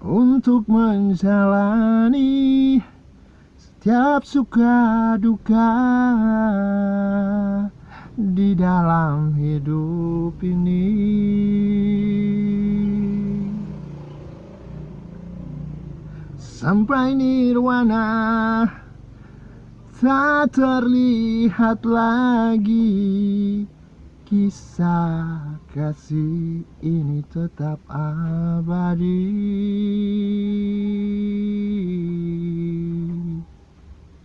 untuk menjalani setiap suka duka di dalam hidup ini. Sampai nirwana tak terlihat lagi Kisah kasih ini tetap abadi